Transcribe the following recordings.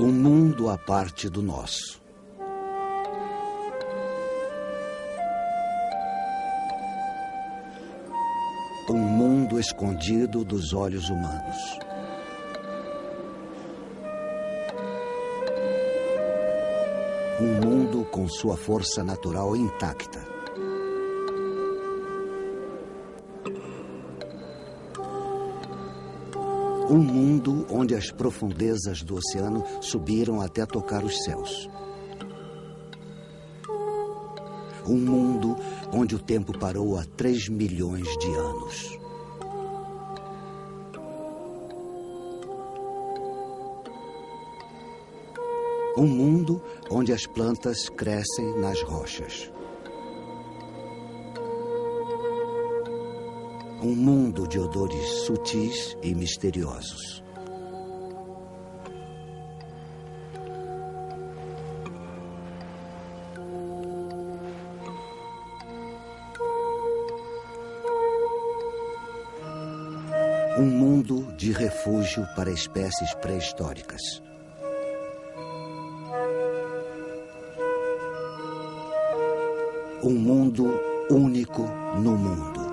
Um mundo à parte do nosso. Um mundo escondido dos olhos humanos. Um mundo com sua força natural intacta. Um mundo onde as profundezas do oceano subiram até tocar os céus. Um mundo onde o tempo parou há 3 milhões de anos. Um mundo onde as plantas crescem nas rochas. Um mundo de odores sutis e misteriosos. Um mundo de refúgio para espécies pré-históricas. Um mundo único no mundo.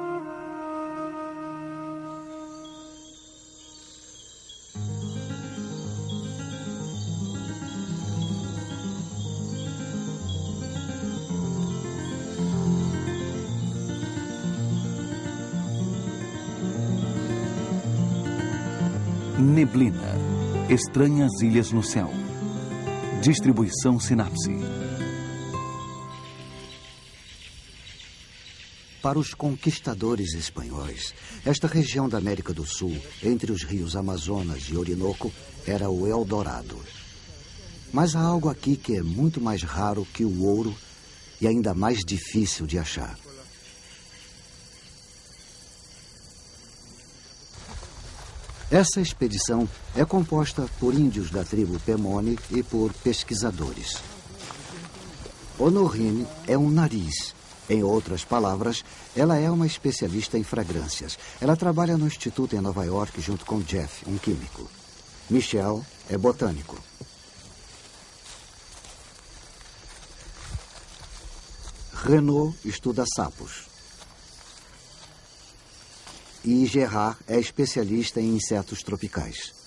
Neblina. Estranhas ilhas no céu. Distribuição Sinapse. Para os conquistadores espanhóis, esta região da América do Sul, entre os rios Amazonas e Orinoco, era o Eldorado. Mas há algo aqui que é muito mais raro que o ouro e ainda mais difícil de achar. Essa expedição é composta por índios da tribo Pemone e por pesquisadores. Honorine é um nariz. Em outras palavras, ela é uma especialista em fragrâncias. Ela trabalha no instituto em Nova York junto com Jeff, um químico. Michel é botânico. Renault estuda sapos. E Gerard é especialista em insetos tropicais.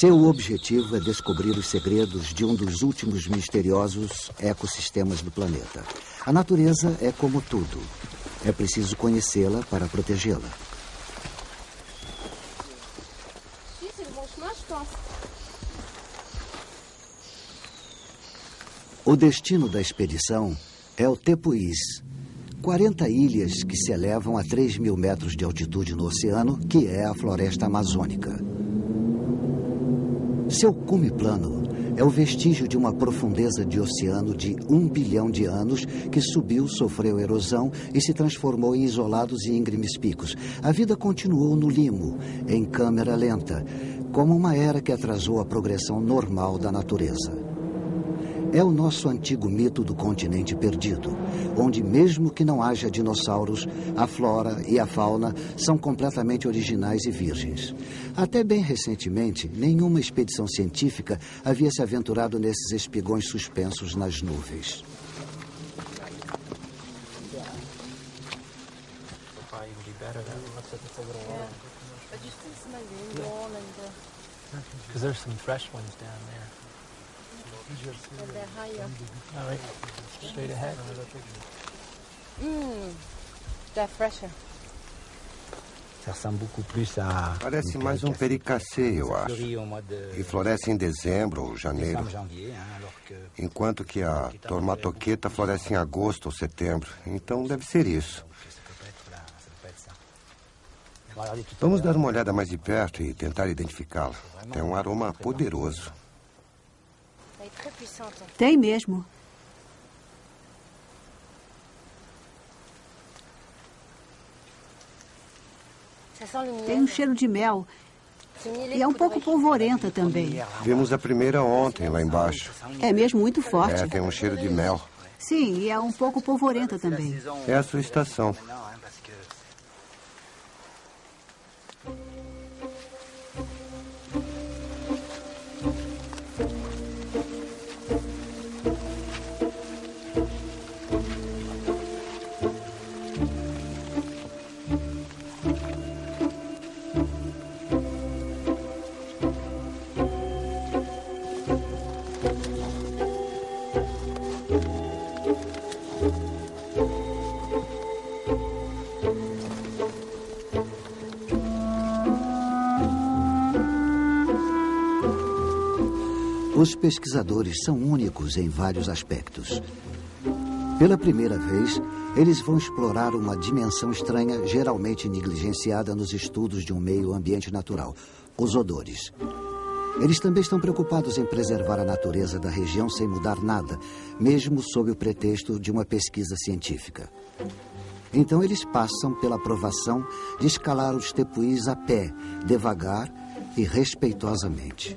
Seu objetivo é descobrir os segredos de um dos últimos misteriosos ecossistemas do planeta. A natureza é como tudo. É preciso conhecê-la para protegê-la. O destino da expedição é o Tepuís, 40 ilhas que se elevam a 3 mil metros de altitude no oceano, que é a floresta amazônica. Seu cume plano é o vestígio de uma profundeza de oceano de um bilhão de anos que subiu, sofreu erosão e se transformou em isolados e íngremes picos. A vida continuou no limo, em câmera lenta, como uma era que atrasou a progressão normal da natureza. É o nosso antigo mito do continente perdido, onde, mesmo que não haja dinossauros, a flora e a fauna são completamente originais e virgens. Até bem recentemente, nenhuma expedição científica havia se aventurado nesses espigões suspensos nas nuvens. Because there's some fresh ones down there. Straight ahead. Fresher. Parece mais um pericacê, eu acho. E floresce em dezembro ou janeiro. Enquanto que a tormatoqueta floresce em agosto ou setembro. Então deve ser isso. Vamos dar uma olhada mais de perto e tentar identificá-la. Tem um aroma poderoso. Tem mesmo. Tem um cheiro de mel. E é um pouco polvorenta também. É Vimos a primeira ontem lá embaixo. É mesmo muito forte. É, tem um cheiro de mel. Sim, e é um pouco polvorenta também. É a sua estação. Os pesquisadores são únicos em vários aspectos. Pela primeira vez, eles vão explorar uma dimensão estranha geralmente negligenciada nos estudos de um meio ambiente natural: os odores. Eles também estão preocupados em preservar a natureza da região sem mudar nada, mesmo sob o pretexto de uma pesquisa científica. Então, eles passam pela aprovação de escalar os tepuís a pé, devagar e respeitosamente.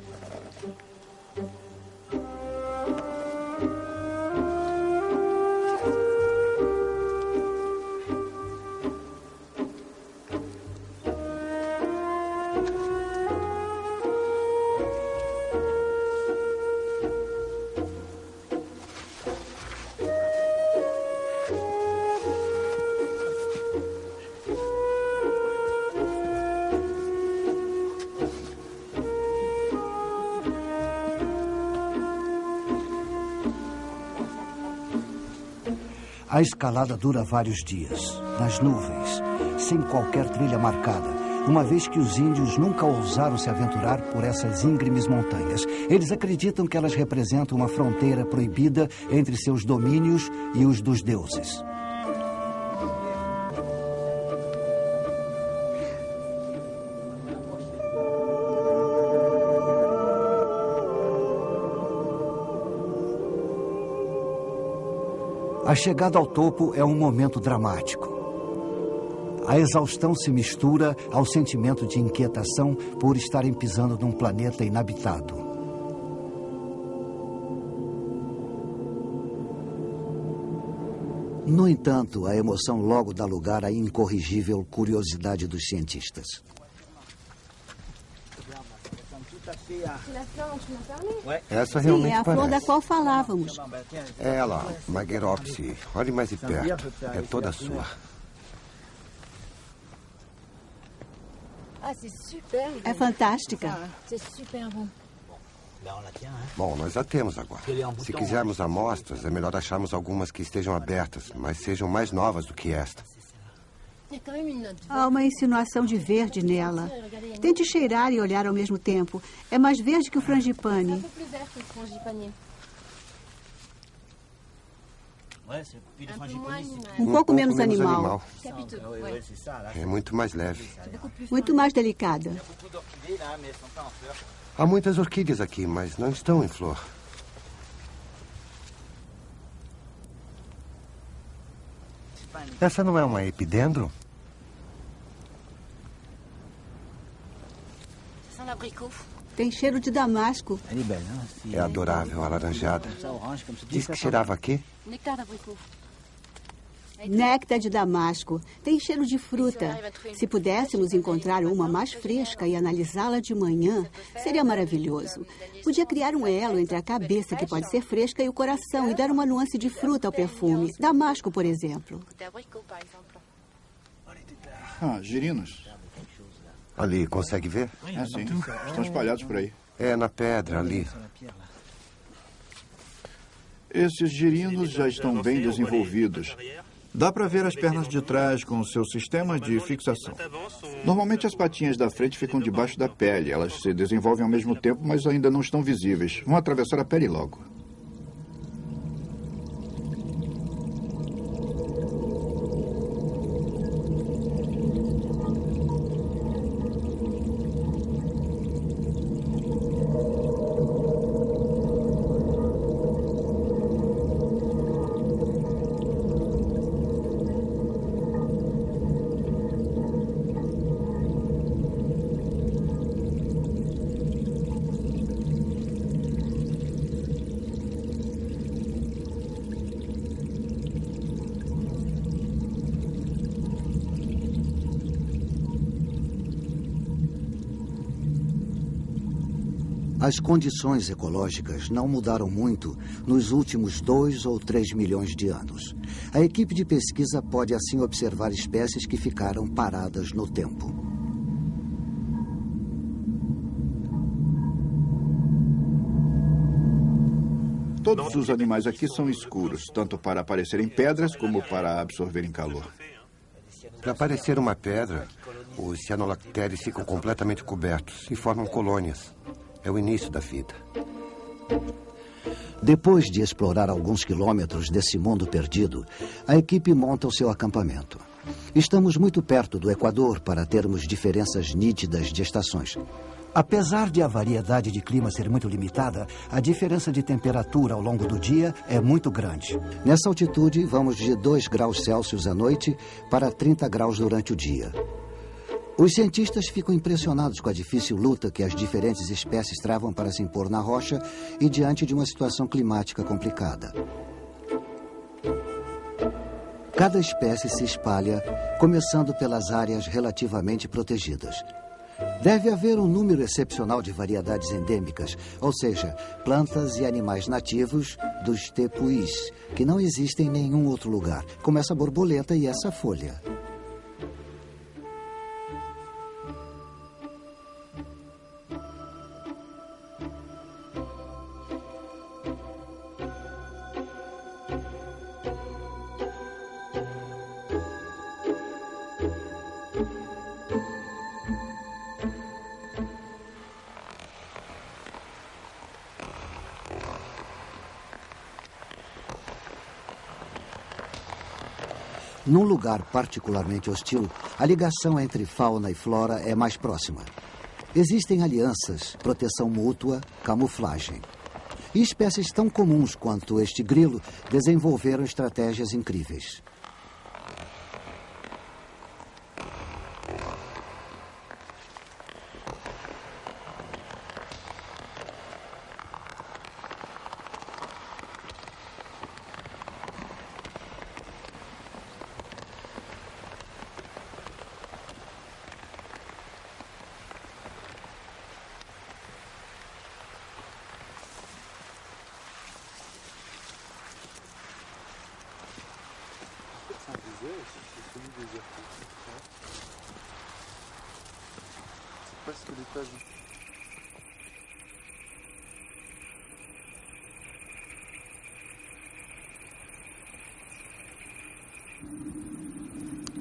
Escalada dura vários dias, nas nuvens, sem qualquer trilha marcada, uma vez que os índios nunca ousaram se aventurar por essas íngremes montanhas. Eles acreditam que elas representam uma fronteira proibida entre seus domínios e os dos deuses. A chegada ao topo é um momento dramático. A exaustão se mistura ao sentimento de inquietação por estarem pisando num planeta inabitado. No entanto, a emoção logo dá lugar à incorrigível curiosidade dos cientistas. Essa realmente Sim, é a parece. flor da qual falávamos. É ela, Magueropsi. Olhe mais de perto. É toda sua. Ah. É fantástica. Bon. Bom, nós a temos agora. Se quisermos amostras, é melhor acharmos algumas que estejam abertas, mas sejam mais novas do que esta. Há uma insinuação de verde nela. Tente cheirar e olhar ao mesmo tempo. É mais verde que o frangipane. animal. Um pouco menos animal. Ouais. É muito mais leve. Muito mais delicada. Há muitas orquídeas aqui, mas não estão em flor. Essa não é uma epidendro? Tem cheiro de damasco. É adorável, alaranjada. Diz que cheirava aqui? Nectar d'abricot. Néctar de damasco. Tem cheiro de fruta. Se pudéssemos encontrar uma mais fresca e analisá-la de manhã, seria maravilhoso. Podia criar um elo entre a cabeça, que pode ser fresca, e o coração, e dar uma nuance de fruta ao perfume. Damasco, por exemplo. Ah, girinos. Ali, consegue ver? É sim. Estão espalhados por aí. É na pedra, ali. Esses girinos já estão bem desenvolvidos. Dá para ver as pernas de trás com o seu sistema de fixação. Normalmente as patinhas da frente ficam debaixo da pele. Elas se desenvolvem ao mesmo tempo, mas ainda não estão visíveis. Vão atravessar a pele logo. Condições ecológicas não mudaram muito nos últimos dois ou três milhões de anos. A equipe de pesquisa pode assim observar espécies que ficaram paradas no tempo. Todos os animais aqui são escuros, tanto para aparecerem pedras como para absorverem calor. Para parecer uma pedra, os cianolactérios ficam completamente cobertos e formam colônias. É o início da vida. Depois de explorar alguns quilômetros desse mundo perdido, a equipe monta o seu acampamento. Estamos muito perto do Equador para termos diferenças nítidas de estações. Apesar de a variedade de clima ser muito limitada, a diferença de temperatura ao longo do dia é muito grande. Nessa altitude, vamos de 2 graus Celsius à noite para 30 graus durante o dia. Os cientistas ficam impressionados com a difícil luta que as diferentes espécies travam para se impor na rocha e diante de uma situação climática complicada. Cada espécie se espalha, começando pelas áreas relativamente protegidas. Deve haver um número excepcional de variedades endêmicas, ou seja, plantas e animais nativos dos tepuís, que não existem em nenhum outro lugar, como essa borboleta e essa folha. Num lugar particularmente hostil, a ligação entre fauna e flora é mais próxima. Existem alianças, proteção mútua, camuflagem. E espécies tão comuns quanto este grilo desenvolveram estratégias incríveis.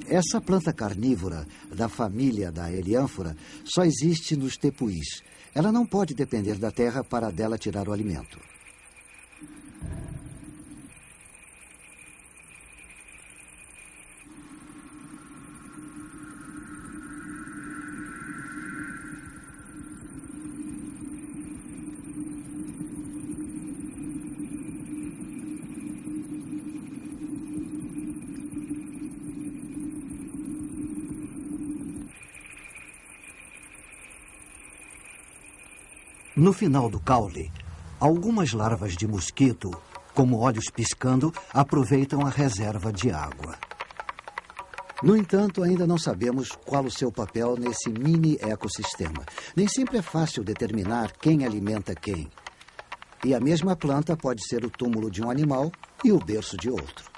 Essa planta carnívora da família da Eliânfora só existe nos tepuís. Ela não pode depender da terra para dela tirar o alimento. No final do caule, algumas larvas de mosquito, como olhos piscando, aproveitam a reserva de água. No entanto, ainda não sabemos qual o seu papel nesse mini ecossistema. Nem sempre é fácil determinar quem alimenta quem. E a mesma planta pode ser o túmulo de um animal e o berço de outro.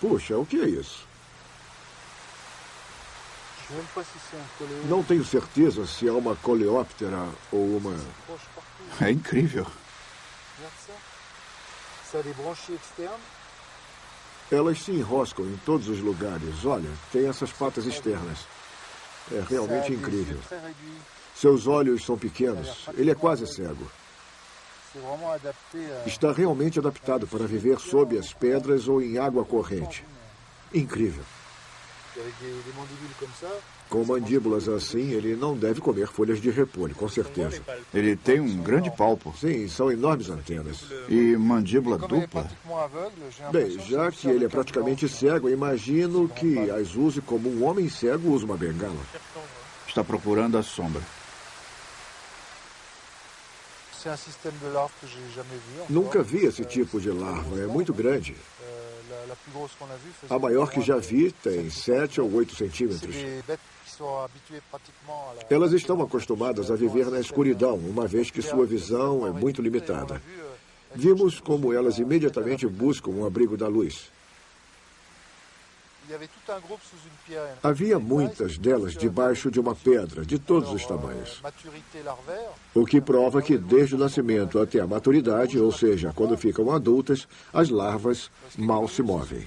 Puxa, o que é isso? Não tenho certeza se é uma coleóptera ou uma. É incrível. Elas se enroscam em todos os lugares. Olha, tem essas patas externas. É realmente incrível. Seus olhos são pequenos. Ele é quase cego. Está realmente adaptado para viver sob as pedras ou em água corrente. Incrível. Com mandíbulas assim, ele não deve comer folhas de repolho, com certeza. Ele tem um grande palpo. Sim, são enormes antenas. E mandíbula dupla? Bem, já que ele é praticamente cego, imagino que as use como um homem cego usa uma bengala. Está procurando a sombra. Nunca vi esse tipo de larva, é muito grande. A maior que já vi tem 7 ou 8 centímetros. Elas estão acostumadas a viver na escuridão, uma vez que sua visão é muito limitada. Vimos como elas imediatamente buscam um abrigo da luz. Havia muitas delas debaixo de uma pedra, de todos os tamanhos. O que prova que desde o nascimento até a maturidade, ou seja, quando ficam adultas, as larvas mal se movem.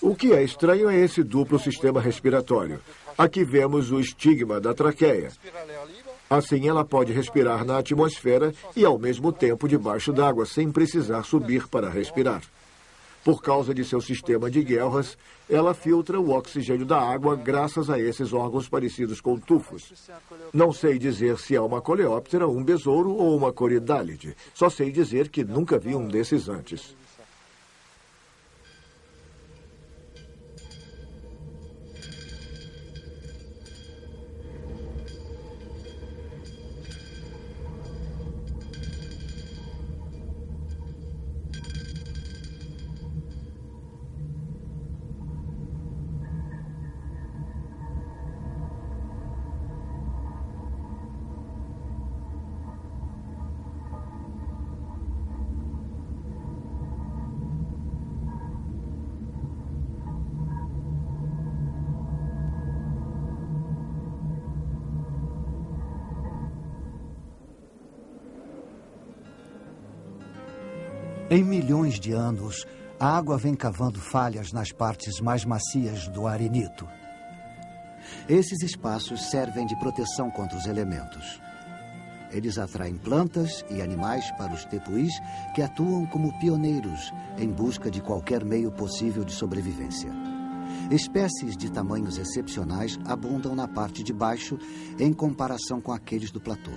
O que é estranho é esse duplo sistema respiratório. Aqui vemos o estigma da traqueia. Assim, ela pode respirar na atmosfera e, ao mesmo tempo, debaixo d'água, sem precisar subir para respirar. Por causa de seu sistema de guelras, ela filtra o oxigênio da água graças a esses órgãos parecidos com tufos. Não sei dizer se é uma coleóptera, um besouro ou uma coridálide. Só sei dizer que nunca vi um desses antes. De anos, a água vem cavando falhas nas partes mais macias do arenito. Esses espaços servem de proteção contra os elementos. Eles atraem plantas e animais para os tepuís que atuam como pioneiros em busca de qualquer meio possível de sobrevivência. Espécies de tamanhos excepcionais abundam na parte de baixo em comparação com aqueles do platô.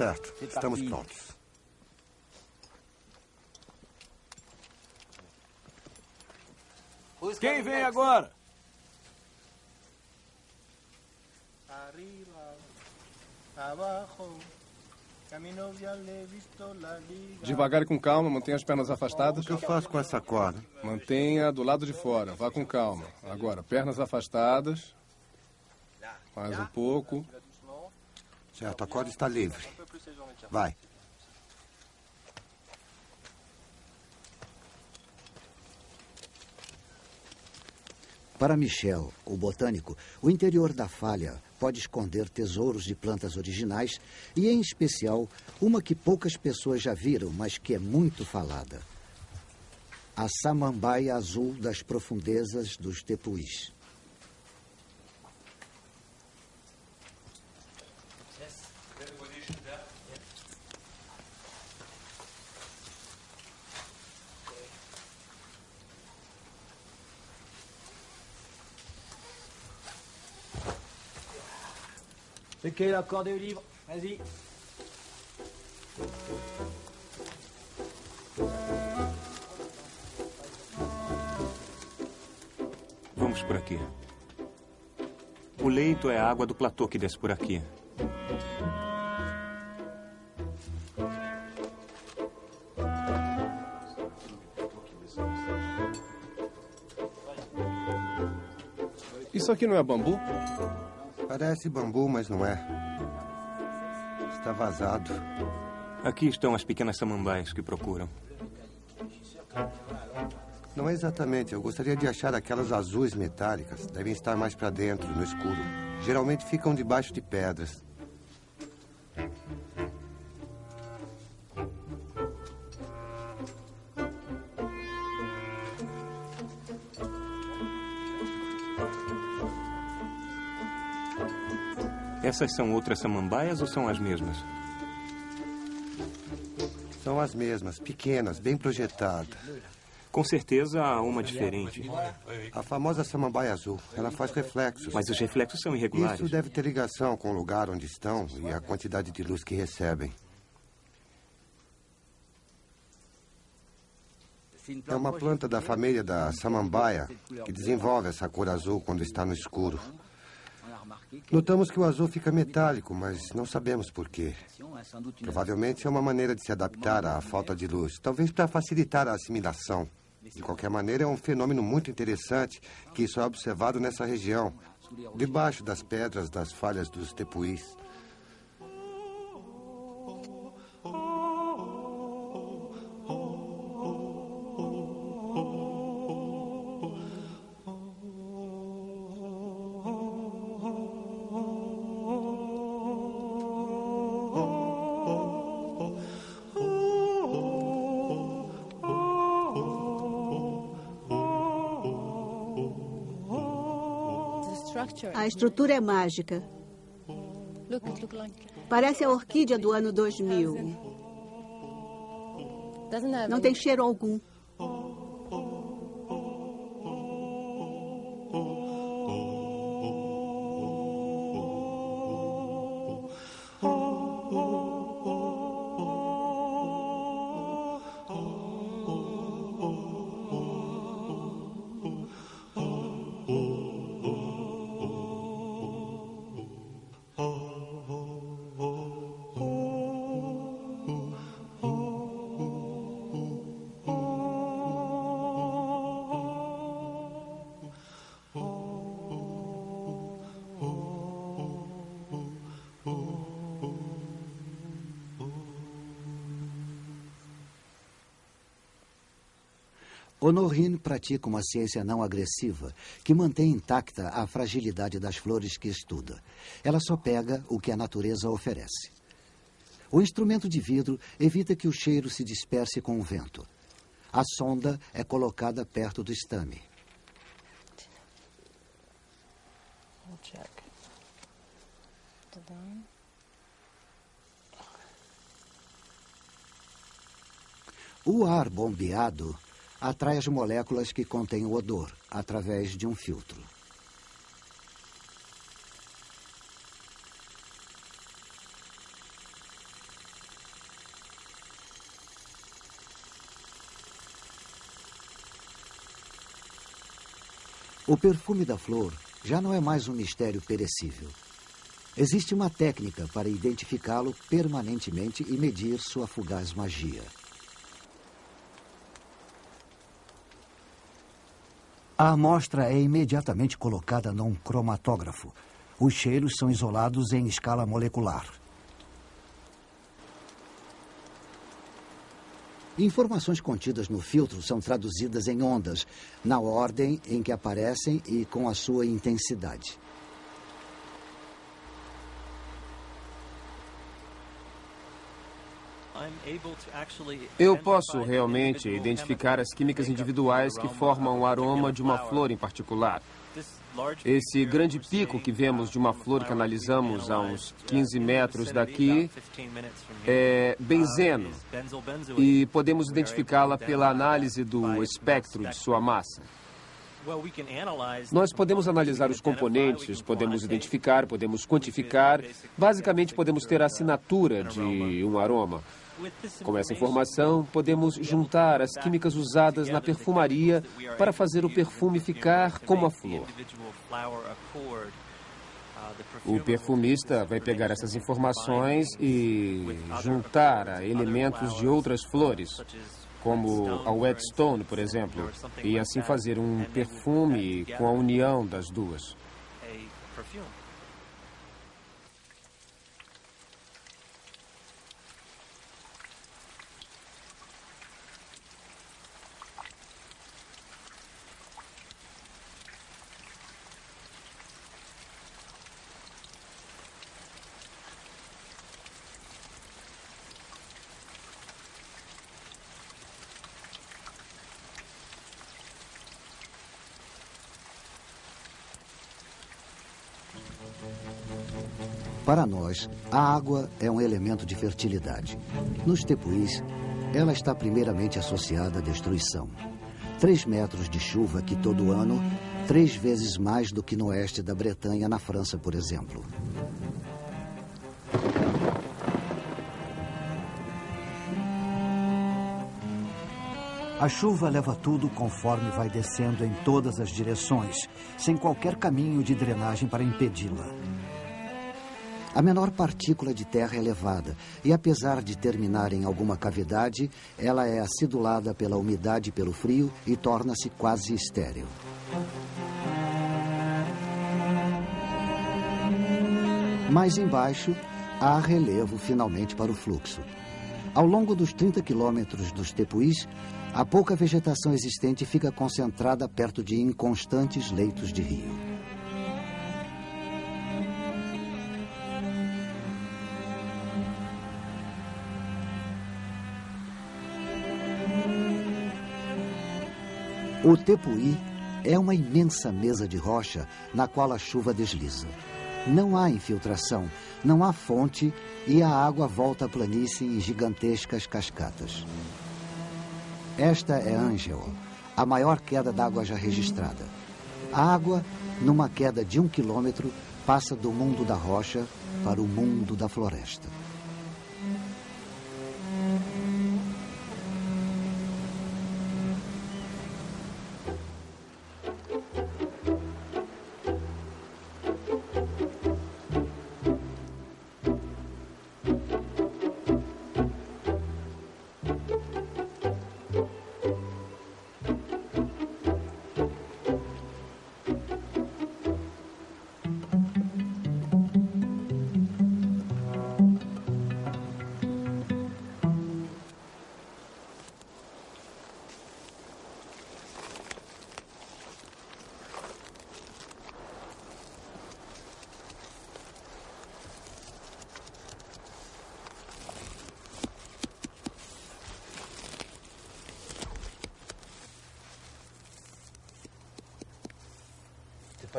Certo, estamos prontos. Quem vem agora? Devagar e com calma, mantenha as pernas afastadas. O que eu faço com essa corda? Mantenha do lado de fora, vá com calma. Agora, pernas afastadas. Mais um pouco. Certo, a corda está livre. Vai. Para Michel, o botânico, o interior da falha pode esconder tesouros de plantas originais e, em especial, uma que poucas pessoas já viram, mas que é muito falada. A samambaia azul das profundezas dos tepuís. Ok, la corde au livre. Vas-y. Vamos por aqui. O leito é a água do platô que desce por aqui. Isso aqui não é bambu? Parece bambu, mas não é. Está vazado. Aqui estão as pequenas samambaias que procuram. Não é exatamente. Eu gostaria de achar aquelas azuis metálicas. Devem estar mais para dentro, no escuro. Geralmente ficam debaixo de pedras. Essas são outras samambaias ou são as mesmas? São as mesmas, pequenas, bem projetadas. Com certeza há uma diferente. A famosa samambaia azul. Ela faz reflexos. Mas os reflexos são irregulares. Isso deve ter ligação com o lugar onde estão e a quantidade de luz que recebem. É uma planta da família da samambaia que desenvolve essa cor azul quando está no escuro. Notamos que o azul fica metálico, mas não sabemos por quê. Provavelmente é uma maneira de se adaptar à falta de luz, talvez para facilitar a assimilação. De qualquer maneira, é um fenômeno muito interessante que só é observado nessa região, debaixo das pedras das falhas dos tepuís. Estrutura é mágica. Parece a orquídea do ano 2000. Não tem cheiro algum. Honorine pratica uma ciência não agressiva que mantém intacta a fragilidade das flores que estuda. Ela só pega o que a natureza oferece. O instrumento de vidro evita que o cheiro se disperse com o vento. A sonda é colocada perto do estame. O ar bombeado atrai as moléculas que contêm o odor através de um filtro. O perfume da flor já não é mais um mistério perecível. Existe uma técnica para identificá-lo permanentemente e medir sua fugaz magia. A amostra é imediatamente colocada num cromatógrafo. Os cheiros são isolados em escala molecular. Informações contidas no filtro são traduzidas em ondas, na ordem em que aparecem e com a sua intensidade. Eu posso realmente identificar as químicas individuais que formam o aroma de uma flor em particular. Esse grande pico que vemos de uma flor que analisamos a uns 15 metros daqui é benzeno e podemos identificá-la pela análise do espectro de sua massa. Nós podemos analisar os componentes, podemos identificar, podemos quantificar. Basicamente, podemos ter a assinatura de um aroma. Com essa informação, podemos juntar as químicas usadas na perfumaria para fazer o perfume ficar como a flor. O perfumista vai pegar essas informações e juntar a elementos de outras flores, como a whetstone, por exemplo, e assim fazer um perfume com a união das duas. Para nós, a água é um elemento de fertilidade. Nos tepuís, ela está primeiramente associada à destruição. Três metros de chuva que todo ano, três vezes mais do que no oeste da Bretanha, na França, por exemplo. A chuva leva tudo conforme vai descendo em todas as direções, sem qualquer caminho de drenagem para impedi-la. A menor partícula de terra é levada e, apesar de terminar em alguma cavidade, ela é acidulada pela umidade e pelo frio e torna-se quase estéril. Mais embaixo, há relevo finalmente para o fluxo. Ao longo dos 30 quilômetros dos tepuís, a pouca vegetação existente fica concentrada perto de inconstantes leitos de rio. O tepuí é uma imensa mesa de rocha na qual a chuva desliza. Não há infiltração, não há fonte e a água volta à planície em gigantescas cascatas. Esta é Angel, a maior queda d'água já registrada. A água, numa queda de um quilômetro, passa do mundo da rocha para o mundo da floresta.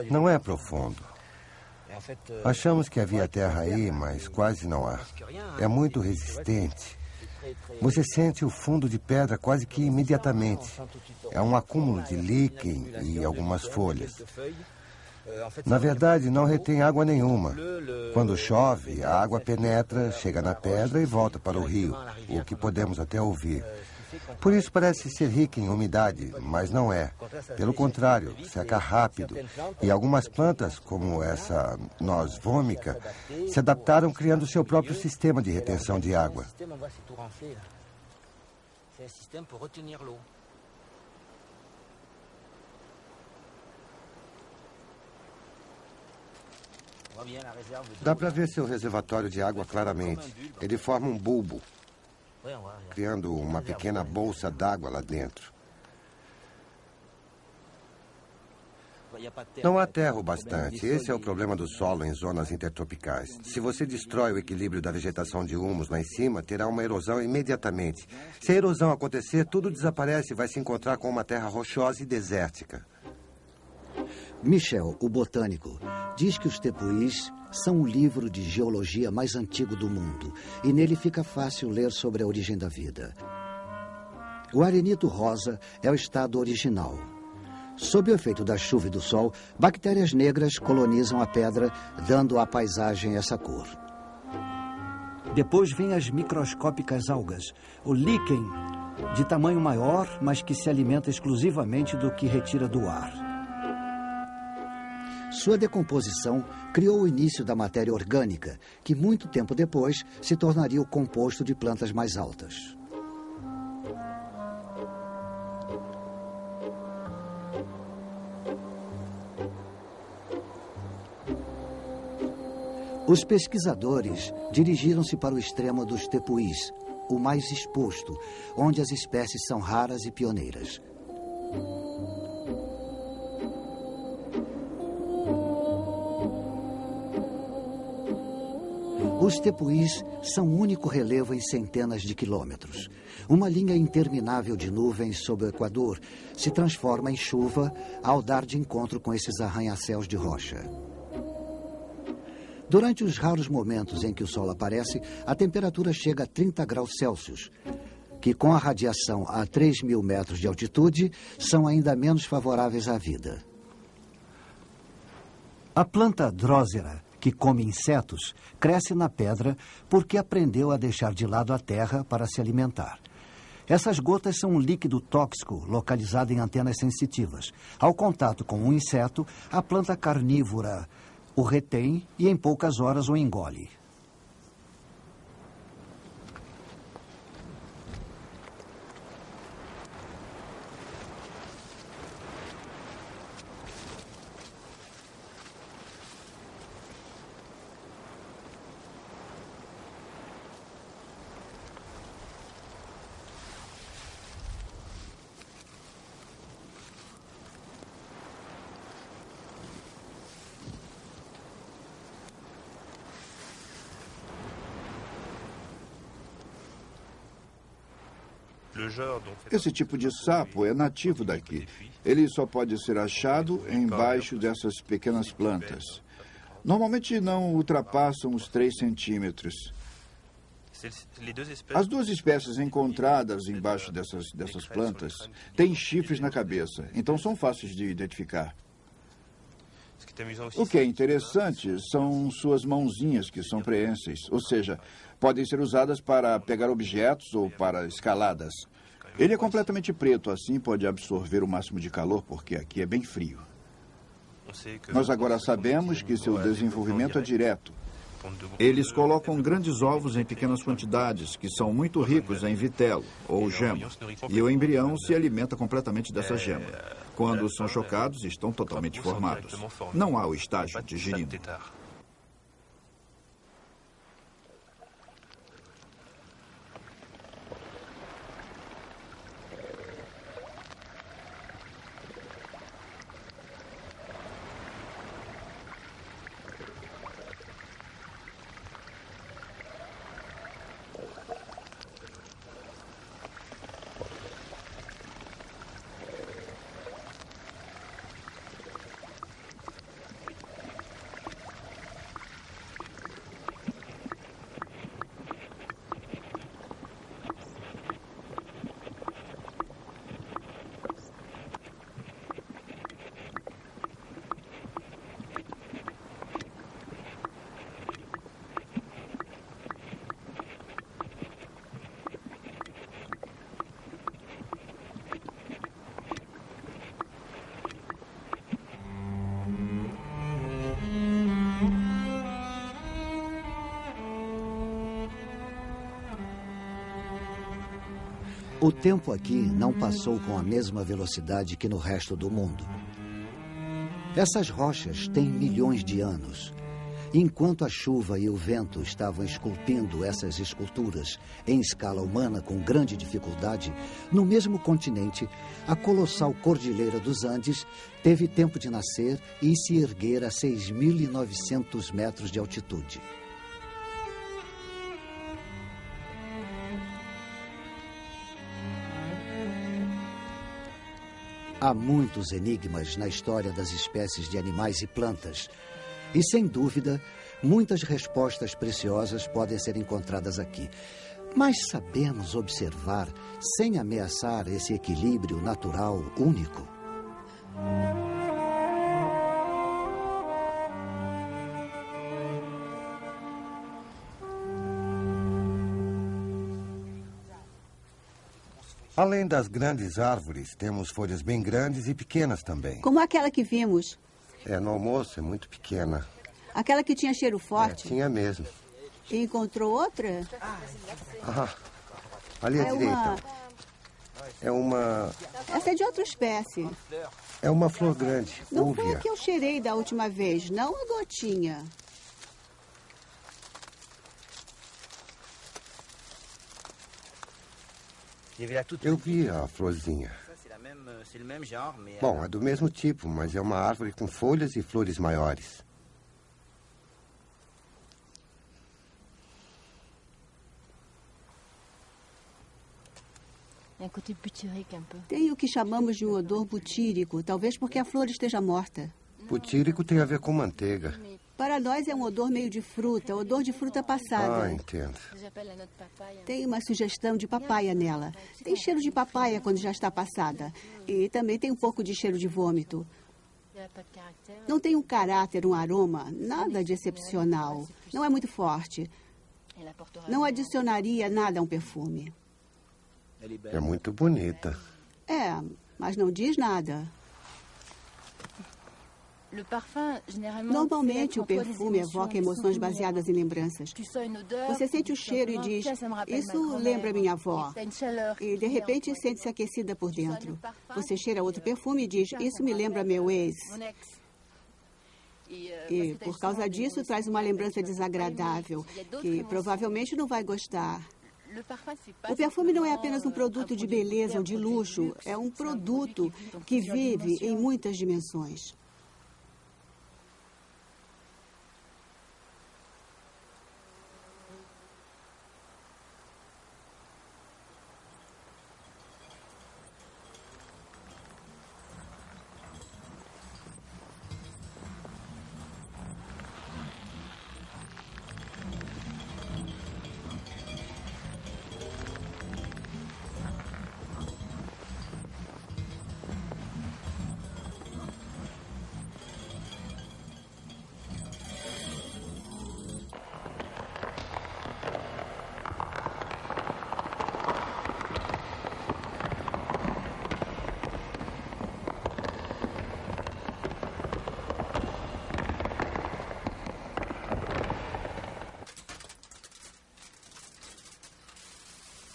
Não é profundo. Achamos que havia terra aí, mas quase não há. É muito resistente. Você sente o fundo de pedra quase que imediatamente. É um acúmulo de líquen e algumas folhas. Na verdade, não retém água nenhuma. Quando chove, a água penetra, chega na pedra e volta para o rio, o que podemos até ouvir. Por isso parece ser rica em umidade, mas não é. Pelo contrário, seca rápido. E algumas plantas, como essa noz vômica, se adaptaram criando seu próprio sistema de retenção de água. Dá para ver seu reservatório de água claramente. Ele forma um bulbo criando uma pequena bolsa d'água lá dentro. Não há terra o bastante. Esse é o problema do solo em zonas intertropicais. Se você destrói o equilíbrio da vegetação de humus lá em cima, terá uma erosão imediatamente. Se a erosão acontecer, tudo desaparece e vai se encontrar com uma terra rochosa e desértica. Michel, o botânico, diz que os tepuís são o livro de geologia mais antigo do mundo e nele fica fácil ler sobre a origem da vida. O arenito rosa é o estado original. Sob o efeito da chuva e do sol, bactérias negras colonizam a pedra, dando à paisagem essa cor. Depois vêm as microscópicas algas, o líquen, de tamanho maior, mas que se alimenta exclusivamente do que retira do ar. Sua decomposição criou o início da matéria orgânica, que muito tempo depois se tornaria o composto de plantas mais altas. Os pesquisadores dirigiram-se para o extremo dos tepuís, o mais exposto, onde as espécies são raras e pioneiras. Os tepuís são o único relevo em centenas de quilômetros. Uma linha interminável de nuvens sob o Equador se transforma em chuva ao dar de encontro com esses arranha-céus de rocha. Durante os raros momentos em que o sol aparece, a temperatura chega a 30 graus Celsius, que com a radiação a 3 mil metros de altitude são ainda menos favoráveis à vida. A planta drósera, que come insetos, cresce na pedra porque aprendeu a deixar de lado a terra para se alimentar. Essas gotas são um líquido tóxico localizado em antenas sensitivas. Ao contato com um inseto, a planta carnívora o retém e em poucas horas o engole. Esse tipo de sapo é nativo daqui. Ele só pode ser achado embaixo dessas pequenas plantas. Normalmente não ultrapassam os 3 centímetros. As duas espécies encontradas embaixo dessas, dessas plantas têm chifres na cabeça, então são fáceis de identificar. O que é interessante são suas mãozinhas, que são preenses, ou seja, podem ser usadas para pegar objetos ou para escaladas. Ele é completamente preto, assim pode absorver o máximo de calor, porque aqui é bem frio. Nós agora sabemos que seu desenvolvimento é direto. Eles colocam grandes ovos em pequenas quantidades, que são muito ricos em vitelo, ou gema. E o embrião se alimenta completamente dessa gema. Quando são chocados, estão totalmente formados. Não há o estágio digerido. O tempo aqui não passou com a mesma velocidade que no resto do mundo. Essas rochas têm milhões de anos. Enquanto a chuva e o vento estavam esculpindo essas esculturas em escala humana com grande dificuldade, no mesmo continente, a colossal Cordilheira dos Andes teve tempo de nascer e se erguer a 6.900 metros de altitude. Há muitos enigmas na história das espécies de animais e plantas. E, sem dúvida, muitas respostas preciosas podem ser encontradas aqui. Mas sabemos observar sem ameaçar esse equilíbrio natural único? Além das grandes árvores, temos folhas bem grandes e pequenas também. Como aquela que vimos. É, no almoço é muito pequena. Aquela que tinha cheiro forte? É, tinha mesmo. E encontrou outra? Ah, ali à é direita. Uma... É uma... Essa é de outra espécie. É uma flor grande, Não úvia. foi a que eu cheirei da última vez, não a gotinha. Eu vi a florzinha. Bom, é do mesmo tipo, mas é uma árvore com folhas e flores maiores. Tem o que chamamos de um odor butírico, talvez porque a flor esteja morta. Butírico tem a ver com manteiga. Para nós é um odor meio de fruta, odor de fruta passada. Ah, entendo. Tem uma sugestão de papaya nela. Tem cheiro de papaya quando já está passada. E também tem um pouco de cheiro de vômito. Não tem um caráter, um aroma, nada de excepcional. Não é muito forte. Não adicionaria nada a um perfume. É muito bonita. É, mas não diz nada. Normalmente, o perfume evoca emoções baseadas em lembranças. Você sente o cheiro e diz: Isso lembra minha avó. E, de repente, sente-se aquecida por dentro. Você cheira outro perfume e diz: Isso me lembra meu ex. E, por causa disso, traz uma lembrança desagradável, que provavelmente não vai gostar. O perfume não é apenas um produto de beleza ou de luxo, é um produto que vive em muitas dimensões.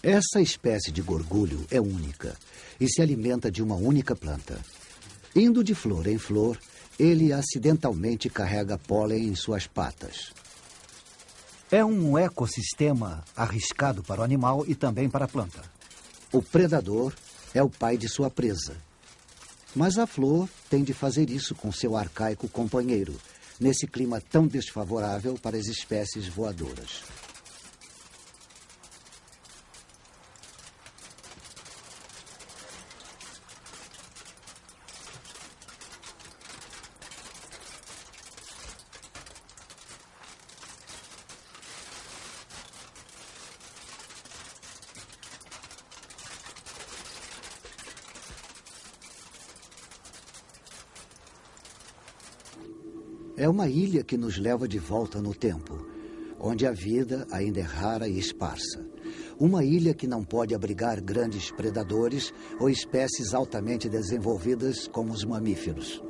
Essa espécie de gorgulho é única e se alimenta de uma única planta. Indo de flor em flor, ele acidentalmente carrega pólen em suas patas. É um ecossistema arriscado para o animal e também para a planta. O predador é o pai de sua presa. Mas a flor tem de fazer isso com seu arcaico companheiro, nesse clima tão desfavorável para as espécies voadoras. Ilha que nos leva de volta no tempo, onde a vida ainda é rara e esparsa. Uma ilha que não pode abrigar grandes predadores ou espécies altamente desenvolvidas como os mamíferos.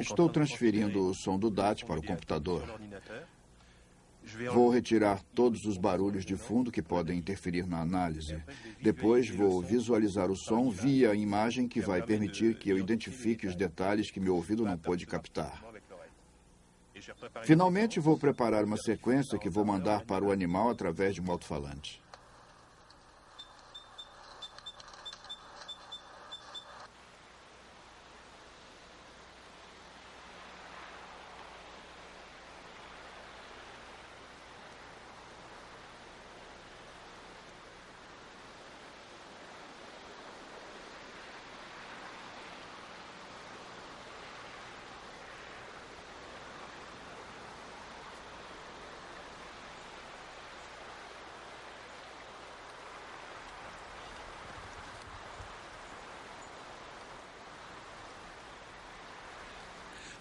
Estou transferindo o som do DAT para o computador. Vou retirar todos os barulhos de fundo que podem interferir na análise. Depois vou visualizar o som via a imagem que vai permitir que eu identifique os detalhes que meu ouvido não pôde captar. Finalmente vou preparar uma sequência que vou mandar para o animal através de um alto-falante.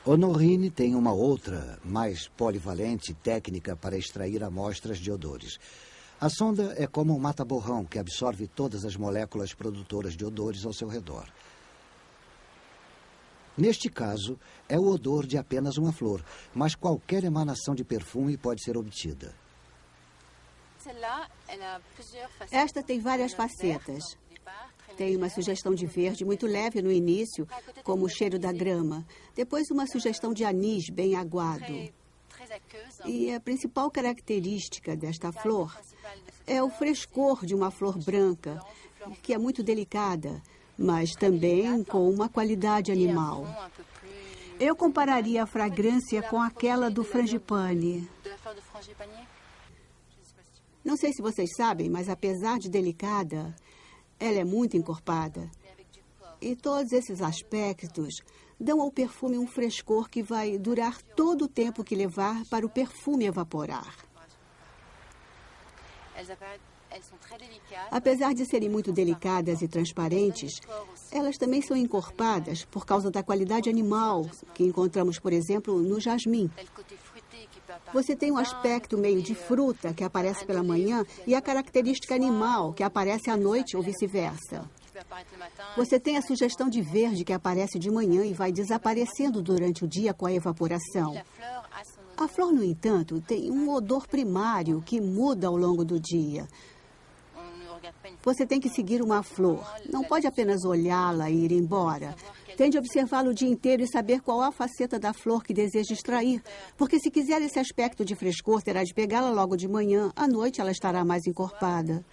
Honorine tem uma outra, mais polivalente técnica para extrair amostras de odores. A sonda é como um mata-borrão que absorve todas as moléculas produtoras de odores ao seu redor. Neste caso, é o odor de apenas uma flor, mas qualquer emanação de perfume pode ser obtida. Esta tem várias facetas. Tem uma sugestão de verde muito leve no início, como o cheiro da grama. Depois, uma sugestão de anis bem aguado. E a principal característica desta flor é o frescor de uma flor branca, que é muito delicada, mas também com uma qualidade animal. Eu compararia a fragrância com aquela do frangipane. Não sei se vocês sabem, mas apesar de delicada, ela é muito encorpada. E todos esses aspectos dão ao perfume um frescor que vai durar todo o tempo que levar para o perfume evaporar. Apesar de serem muito delicadas e transparentes, elas também são encorpadas por causa da qualidade animal que encontramos, por exemplo, no jasmim. Você tem um aspecto meio de fruta que aparece pela manhã e a característica animal que aparece à noite ou vice-versa. Você tem a sugestão de verde que aparece de manhã e vai desaparecendo durante o dia com a evaporação. A flor, no entanto, tem um odor primário que muda ao longo do dia. Você tem que seguir uma flor. Não pode apenas olhá-la e ir embora. Tem de observá-la o dia inteiro e saber qual a faceta da flor que deseja extrair. Porque se quiser esse aspecto de frescor, terá de pegá-la logo de manhã. À noite ela estará mais encorpada.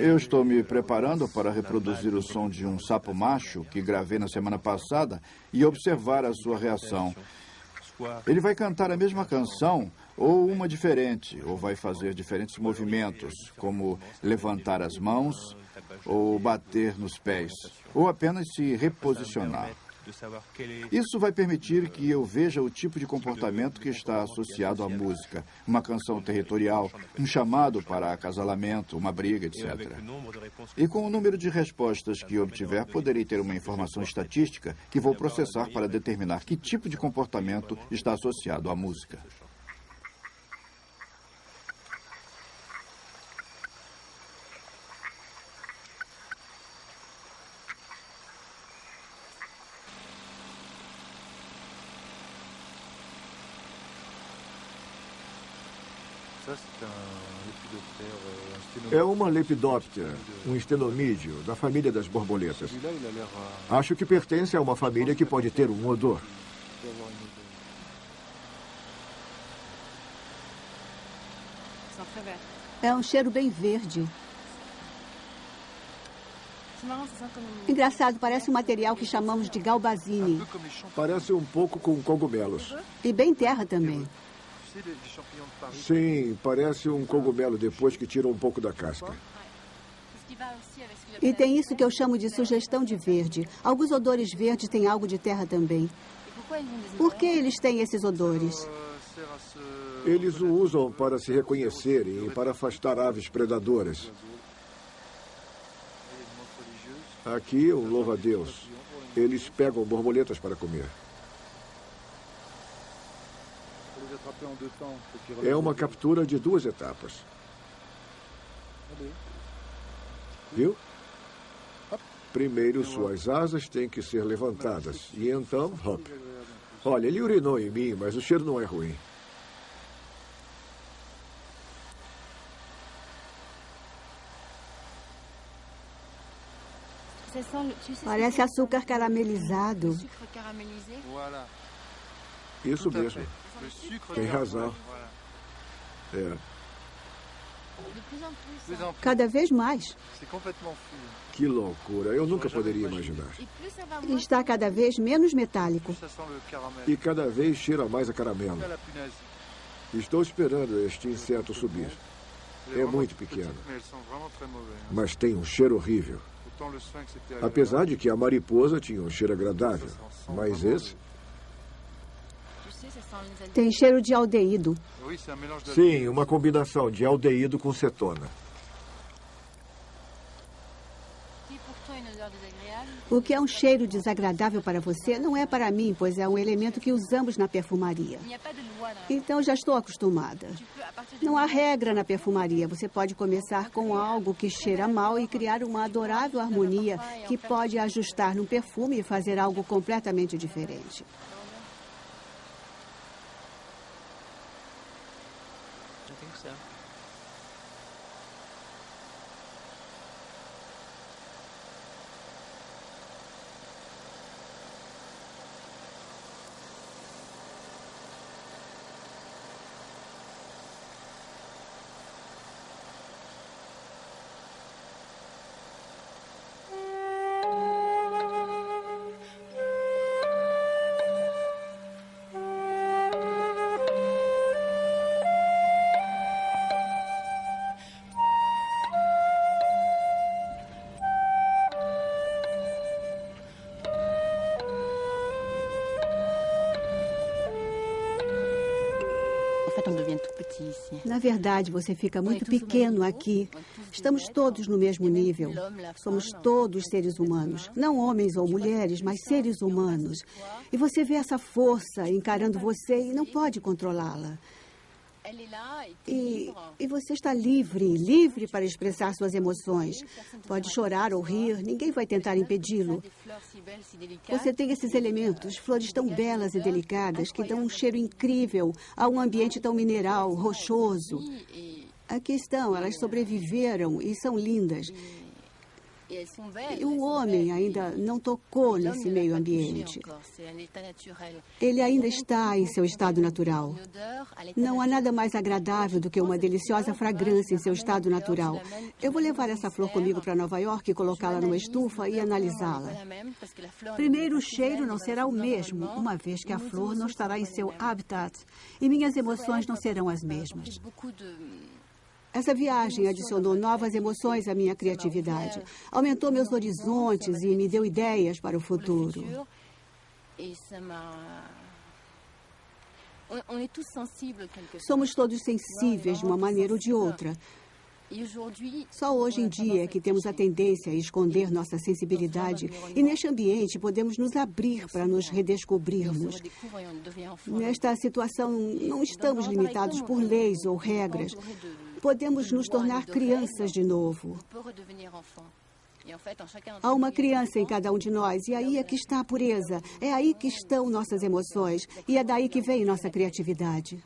Eu estou me preparando para reproduzir o som de um sapo macho que gravei na semana passada e observar a sua reação. Ele vai cantar a mesma canção ou uma diferente, ou vai fazer diferentes movimentos, como levantar as mãos ou bater nos pés, ou apenas se reposicionar. Isso vai permitir que eu veja o tipo de comportamento que está associado à música. Uma canção territorial, um chamado para acasalamento, uma briga, etc. E com o número de respostas que obtiver, poderei ter uma informação estatística que vou processar para determinar que tipo de comportamento está associado à música. É uma lepidóptera, um estenomídeo, da família das borboletas. Acho que pertence a uma família que pode ter um odor. É um cheiro bem verde. Engraçado, parece um material que chamamos de galbazine. Parece um pouco com cogumelos. E bem terra também. Sim, parece um cogumelo depois que tira um pouco da casca. E tem isso que eu chamo de sugestão de verde. Alguns odores verdes têm algo de terra também. Por que eles têm esses odores? Eles o usam para se reconhecerem e para afastar aves predadoras. Aqui, um louva-a-Deus. Eles pegam borboletas para comer. É uma captura de duas etapas. Viu? Primeiro, suas asas têm que ser levantadas. E então, hop. Olha, ele urinou em mim, mas o cheiro não é ruim. Parece açúcar caramelizado. Isso mesmo. Tem razão. É. Cada vez mais. Que loucura. Eu nunca poderia imaginar. Está cada vez menos metálico. E cada vez cheira mais a caramelo. Estou esperando este inseto subir. É muito pequeno. Mas tem um cheiro horrível. Apesar de que a mariposa tinha um cheiro agradável. Mas esse. Tem cheiro de aldeído. Sim, uma combinação de aldeído com cetona. O que é um cheiro desagradável para você não é para mim, pois é um elemento que usamos na perfumaria. Então já estou acostumada. Não há regra na perfumaria. Você pode começar com algo que cheira mal e criar uma adorável harmonia que pode ajustar no perfume e fazer algo completamente diferente. Verdade, você fica muito pequeno aqui. Estamos todos no mesmo nível. Somos todos seres humanos. Não homens ou mulheres, mas seres humanos. E você vê essa força encarando você e não pode controlá-la. E, e, você está livre, livre para expressar suas emoções. Pode chorar ou rir, ninguém vai tentar impedi-lo. Você tem esses elementos, flores tão belas e delicadas, que dão um cheiro incrível a um ambiente tão mineral, rochoso. Aqui estão, elas sobreviveram e são lindas. E o homem ainda não tocou nesse meio ambiente. Ele ainda está em seu estado natural. Não há nada mais agradável do que uma deliciosa fragrância em seu estado natural. Eu vou levar essa flor comigo para Nova York e colocá-la numa estufa e analisá-la. Primeiro, o cheiro não será o mesmo, uma vez que a flor não estará em seu habitat e minhas emoções não serão as mesmas. Essa viagem adicionou novas emoções à minha criatividade, aumentou meus horizontes e me deu ideias para o futuro. Somos todos sensíveis de uma maneira ou de outra. Só hoje em dia é que temos a tendência a esconder nossa sensibilidade e neste ambiente podemos nos abrir para nos redescobrirmos. Nesta situação, não estamos limitados por leis ou regras podemos nos tornar crianças de novo. Há uma criança em cada um de nós, e aí é que está a pureza, é aí que estão nossas emoções, e é daí que vem nossa criatividade.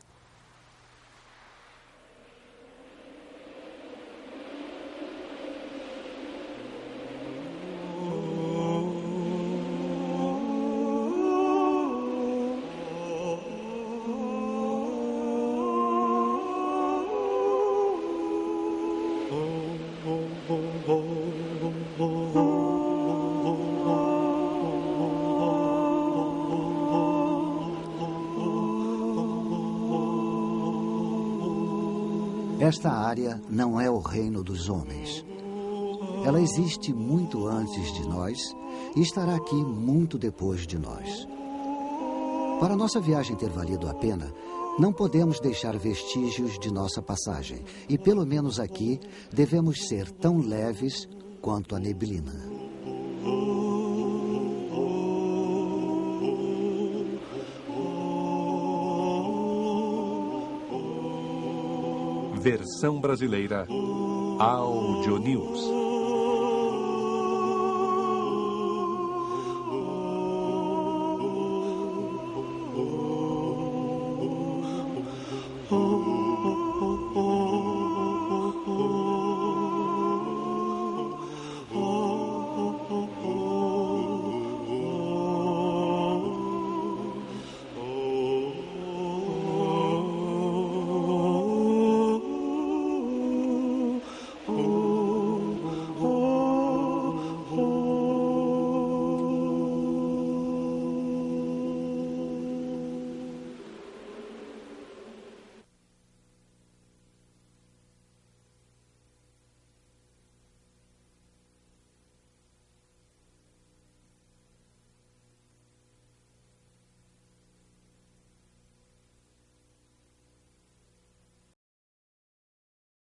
Esta área não é o reino dos homens. Ela existe muito antes de nós e estará aqui muito depois de nós. Para nossa viagem ter valido a pena, não podemos deixar vestígios de nossa passagem. E pelo menos aqui devemos ser tão leves quanto a neblina. Versão brasileira Audio News.